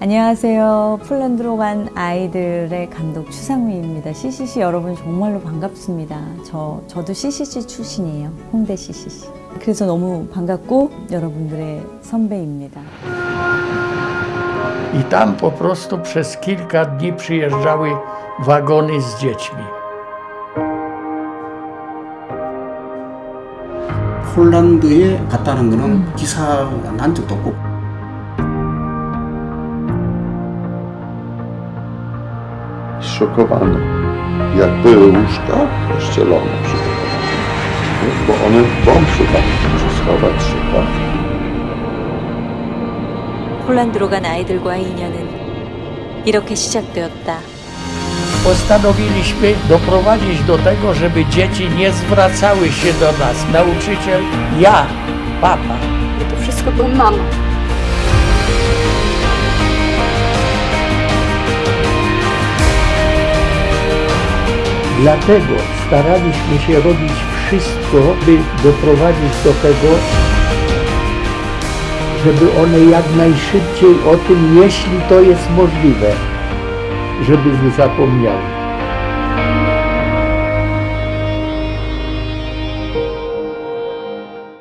안녕하세요. 폴란드로 간 아이들의 감독 추상우입니다. CCC 여러분 정말로 반갑습니다. 저, 저도 CCC 출신이에요. 홍대 CCC. 그래서 너무 반갑고 여러분들의 선배입니다. I tam po prostu przez kilka dni przyjeżdżały wagony z dziećmi. 폴란드에 갔다는 거는 기사가 난 적도 없고 zszokowany. Jak były łóżka pościelone przygotowane. Bo one w bąszu tam musi schować się, tak? 폴란드로 간 아이들과 인연은 이렇게 시작되었다. Postanowiliśmy doprowadzić do tego, żeby dzieci nie zwracały się do nas. Nauczyciel, ja, papa. To wszystko była mama. Dlatego staraliśmy się robić wszystko, by doprowadzić do tego, żeby one jak najszybciej o tym, jeśli to jest możliwe, żeby nie zapomniały.